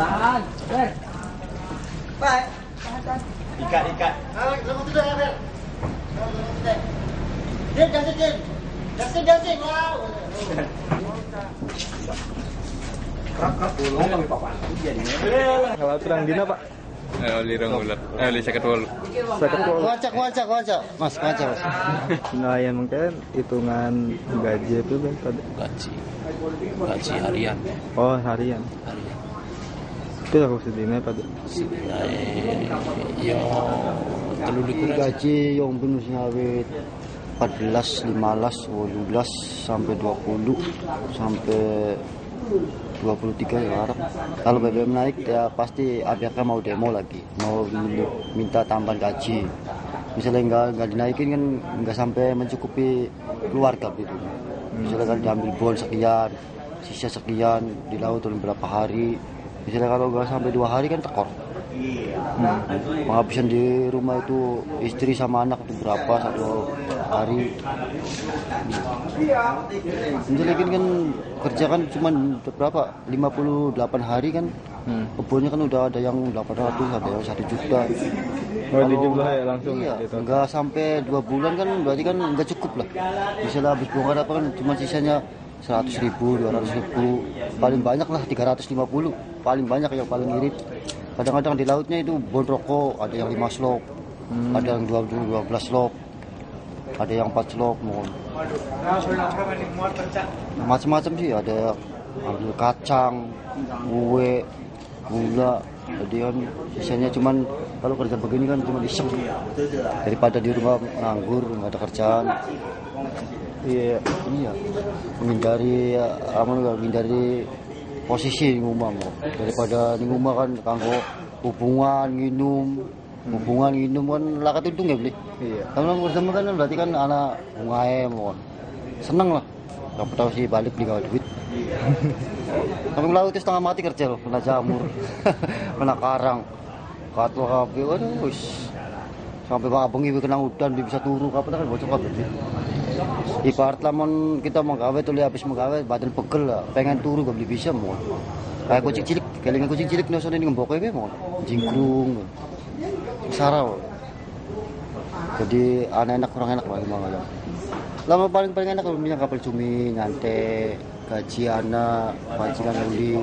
Tahan. Ikat, ikat. Ah. Din, Justin, Din. Justin, Justin. Wow. Kalau terang dina pak. Eh, lirang ular. Eh, li seket wolu. Mas, wacak, Mas. Nah yang mungkin hitungan gaji itu kan. Gaji. Gaji harian. Oh harian. Harian. Sedihnya pada. Eh, yo telu likur aja. Gaji yang bonus ngawit 14, 15, 12 sampai 20 sampai 23 ya harap. Kalau BBM naik ya pasti ABK mau demo lagi, mau minta tambahan gaji. Misalnya nggak nggak dinaikin kan nggak sampai mencukupi keluarga gitu. Misalnya kan diambil bon sekian, sisa sekian di laut dalam berapa hari. Misalnya kalau nggak sampai dua hari kan tekor. Hmm. Penghabisan di rumah itu istri sama anak itu berapa satu hari. Menjelekin kan kerja kan cuma berapa 58 hari kan Hmm. kebunnya kan udah ada yang 800 ada yang 1 juta. Oh jumlah ya langsung Iya, gitu. nggak sampai dua bulan kan berarti kan nggak cukup lah. Misalnya habis bongkar apa kan cuma sisanya 100 ribu, 200 ribu, paling banyak lah 350, paling banyak yang paling irit. Kadang-kadang di lautnya itu bon rokok, ada yang 5 slop, ada yang 12, 12 slop, ada yang 4 slop, mohon. Macam-macam sih, ada ambil kacang, kue, gula, jadi kan sisanya cuman kalau kerja begini kan cuma iseng daripada di rumah nganggur nggak ada kerjaan Iya. iya menghindari apa menghindari posisi di rumah mau daripada di rumah kan kanggo hubungan minum hubungan minum kan lakat untung ya beli Iya. kalau bersama kan berarti kan anak bungae mohon seneng lah. Gak tahu sih balik beli gawe duit. Tapi laut itu setengah mati kerja loh, kena jamur, kena karang, katul kabeh, waduh, wis. Sampai bang abang ibu kena dia bisa turu, kapan kan bocor kabeh. Ibarat lamun kita mau gawe tuh habis mau gawe badan pegel lah, pengen turu gak beli bisa mau. Kayak kucing cilik, kelingan kucing cilik nih ini ngembok mau, jingkrung, sarau. Jadi aneh enak kurang enak lah emang ya. Lama paling paling enak kalau punya kapal cumi, nyante, gaji anak, pancingan uli,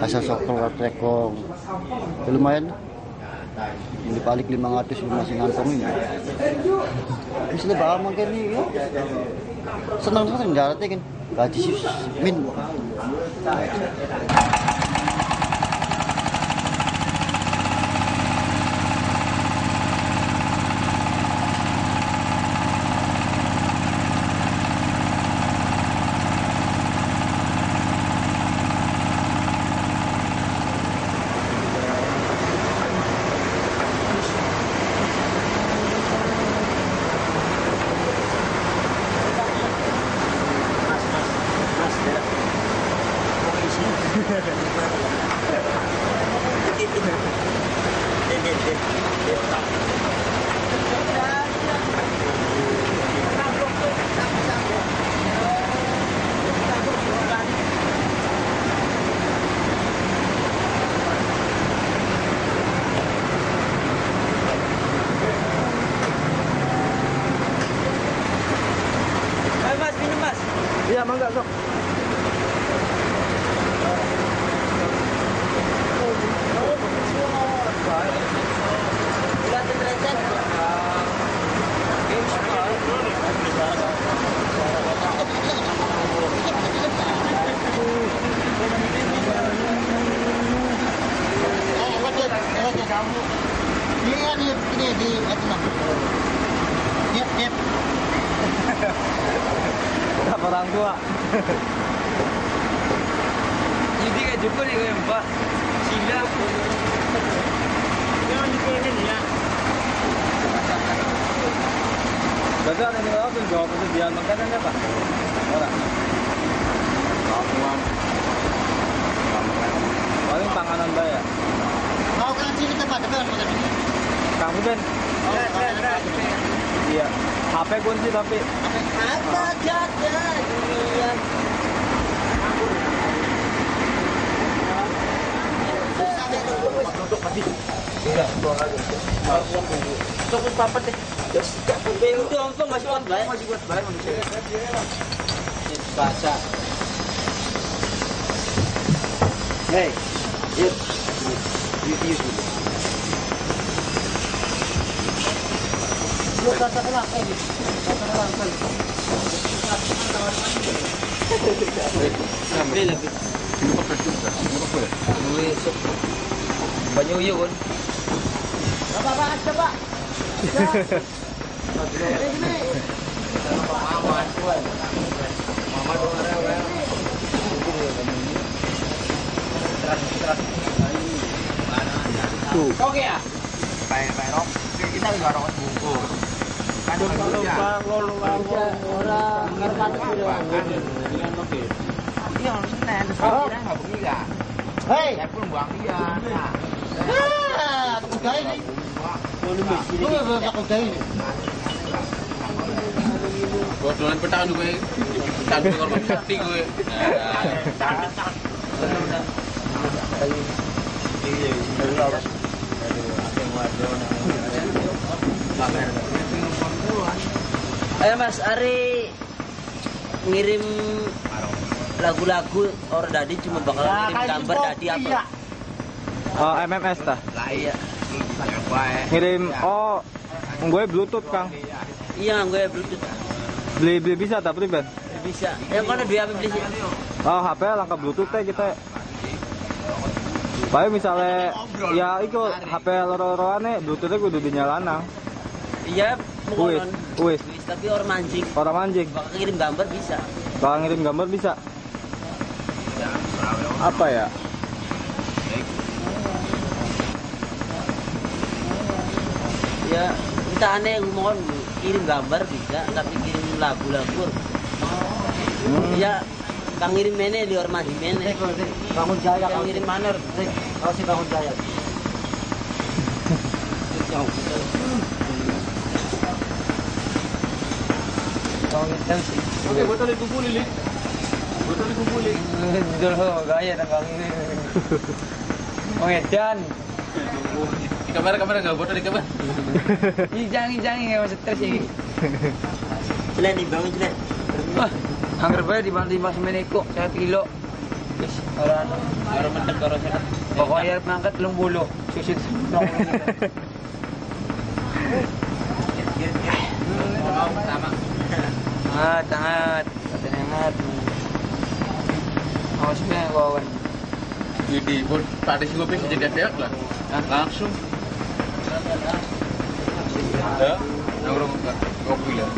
asal sokol tekong. Ya, lumayan. Ini balik 500 lu masih ngantong ini. Misalnya bawa mungkin nih, ya. senang senang daratnya kan. Gaji sih min. Iya mangga sok. Iya nih, ini di itu nah. Yep, yep. Orang tua. Jadi kayak jumpa nih mbak. Sila. Jangan ya. Ada yang jawab itu dia makanan apa? Orang. Paling panganan bayar. Mau kan sini tempat depan makan ini. Kamu kan? Iya. HP kunci tapi Apa jaga dunia? Cukup papat deh. Dong, tuh masih kuat baik. Masih kuat baik manusia. Bahasa. Hey, yuk. Yuk, yuk, yuk. Yuk, rasa kenal, eh. Rasa kenal, kan. Lebih, lebih. Banyak yuk, kan. Oke ya. Baik, baik, Rok. Kita juga rokok buku. Hei! Saya pun buang dia. Nah. Ah, takut gaya ini. Lu nggak takut gaya ini. Bodolan petang gue. Petang gue korban sakti gue. Ayo Mas Ari ngirim lagu-lagu orang dadi cuma bakal ngirim gambar dadi apa? Oh, MMS tah. Lah iya. Ngirim oh gue Bluetooth Kang. Iya gue bluetooth Beli beli bisa tak beli Ben? bisa. Yang mana dua apa beli sih? Oh, HP langkah Bluetooth teh kita. Baik misalnya ya itu HP loro-loroane Bluetoothnya kudu dinyalakan. Iya, Wis, wis. Wis, tapi orang mancing. Orang anjing. Bakal ngirim gambar bisa. Kalau ngirim gambar bisa. Apa ya? Ya, kita aneh mohon kirim gambar bisa, tapi kirim lagu-lagu. Ya, kang ngirim mene di orang masih mene. Bangun jaya Kang ngirim manor. Kau sih bangun jaya. Oke, botol dikumpulin, Lik. Botol dikumpulin. Dulu gaya dan kang ini. Mengedan. Di kamera kamera enggak botol di kamera. Ijang ijang ya masih stres ini. Cilen dibangun cilen. Wah, angker bae di bantu mas meneko saya kilo. Wis orang orang mentek orang sana. Pokoknya mangkat telung bulu. Susit. Sama. Ah, tangat. Tangat. Awas na kawan. Jadi, buat pada sih gue bisa jadi adeak lah. Langsung. Ya, nongkrong kopi lah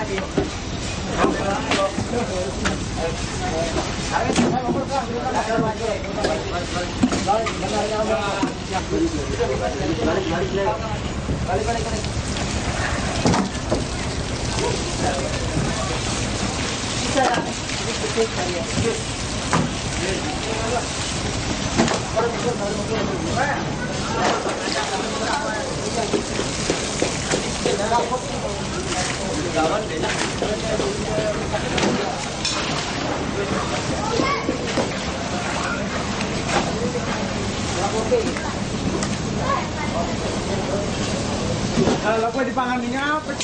balik balik balik. Kalau gue dipangan apa?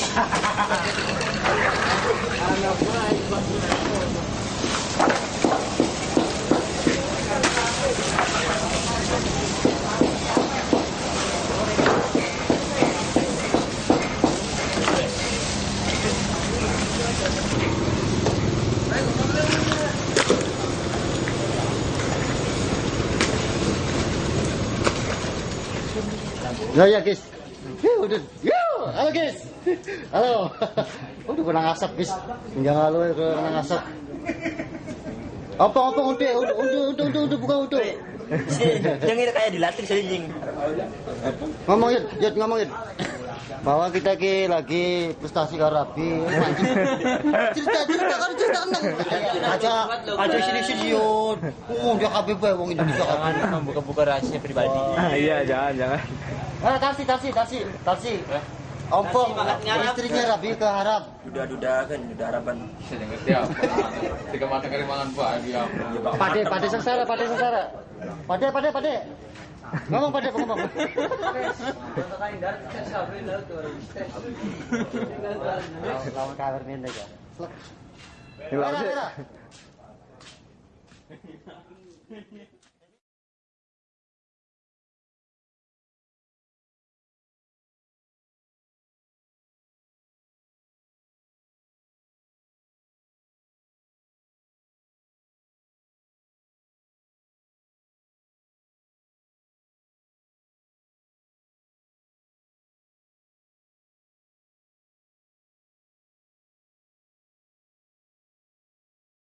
Anak gue Ya ya guys. Ya udah. Ya, halo guys. Halo. Udah kena asap guys. Jangan halo ya kena asap. Apa apa udah udah udah udah udah udah buka udah. Jangan kayak dilatih sering. Ngomong ya, ya ngomong ya. bahwa kita ki lagi prestasi karabi cerita cerita kan cerita nang aja aja sini sini yun oh dia kabeh bae wong Indonesia kabeh Membuka-buka rahasia pribadi. iya jangan jangan ah tarsi tarsi tarsi tarsi ompong. Istrinya Rabi ke Arab. Duda-duda kan, duda harapan. Saya ngerti apa. Tiga mata kerimangan Pak. Dia. pade pade sengsara pade sengsara. Pade pade pade. Ngomong pade ngomong lawan kabar mendek ya. Merah, merah.